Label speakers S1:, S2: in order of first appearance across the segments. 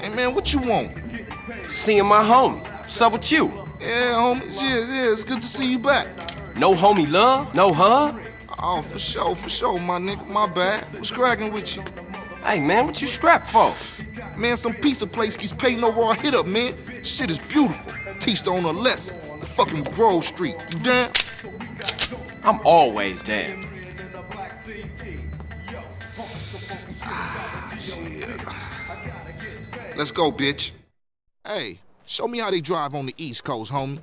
S1: Hey man, what you want?
S2: Seeing my homie. What's up with you?
S1: Yeah, homie. Yeah, yeah, it's good to see you back.
S2: No homie love? No hug?
S1: Oh, for sure, for sure, my nigga. My bad. What's cracking with you?
S2: Hey, man, what you strapped for?
S1: Man, some pizza place keeps paying over our hit up, man. Shit is beautiful. Teach the owner a lesson. The fucking Grove Street. You down?
S2: I'm always down.
S1: Let's go, bitch. Hey, show me how they drive on the East Coast, homie.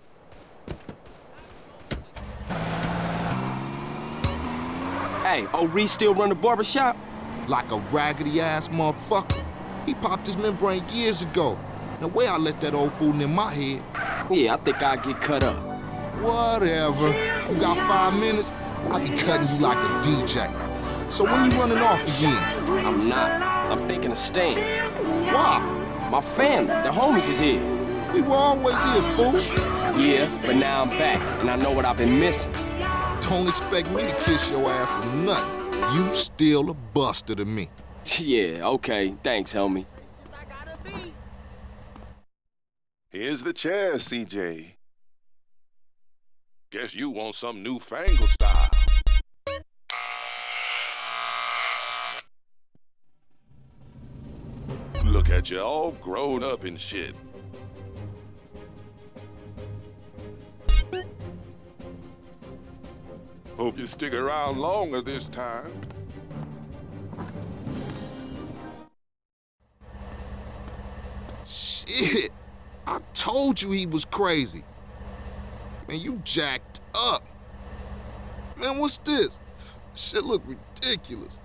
S2: Hey, old Reece still run the barbershop?
S1: Like a raggedy ass motherfucker. He popped his membrane years ago. The way I let that old fool in my head.
S2: Yeah, I think I'll get cut up.
S1: Whatever. You got five minutes? I'll be cutting you like a DJ. So when you running off again?
S2: I'm not. I'm thinking of staying.
S1: Why?
S2: My family, the homies is here.
S1: We were always here, fool.
S2: Yeah, but now I'm back, and I know what I've been missing.
S1: Don't expect me to kiss your ass or nothing. You still a buster to me.
S2: yeah, okay. Thanks, homie.
S3: Here's the chair, CJ. Guess you want some newfangled style. Look at you, all grown up and shit. Hope you stick around longer this time.
S1: Shit. I told you he was crazy. Man, you jacked up. Man, what's this? Shit look ridiculous.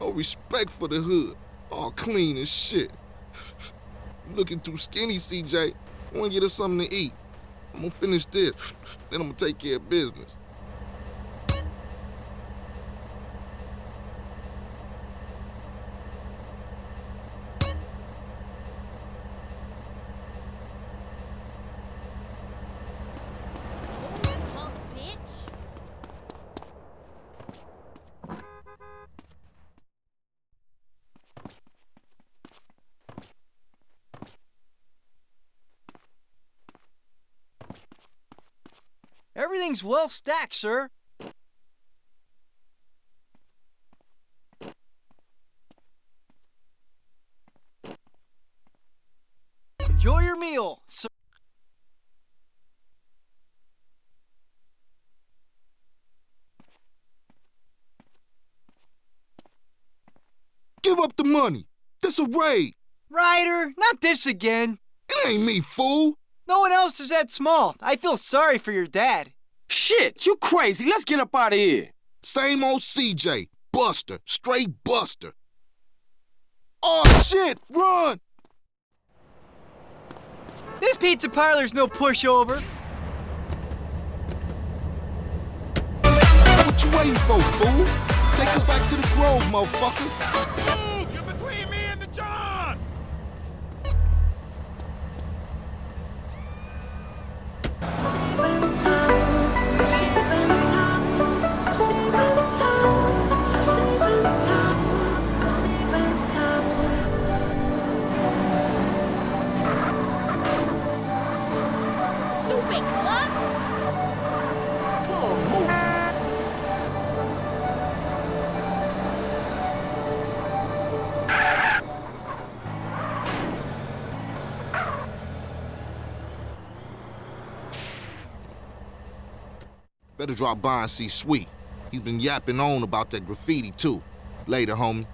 S1: No respect for the hood. All clean as shit. Looking too skinny, CJ. I wanna get us something to eat. I'm gonna finish this, then I'm gonna take care of business.
S4: Punk bitch.
S5: Everything's well stacked, sir. Enjoy your meal, sir.
S1: Give up the money. This a raid.
S5: Ryder, not this again.
S1: It ain't me, fool.
S5: No one else is that small. I feel sorry for your dad.
S2: Shit, you crazy. Let's get up out of here.
S1: Same old CJ. Buster. Straight Buster. Oh, shit! Run!
S5: This pizza parlor's no pushover.
S1: What you waiting for, fool? Take us back to the Grove, motherfucker.
S3: Move! You're between me and the
S4: Cluck.
S1: Better drop by and see Sweet. He's been yapping on about that graffiti, too. Later, homie.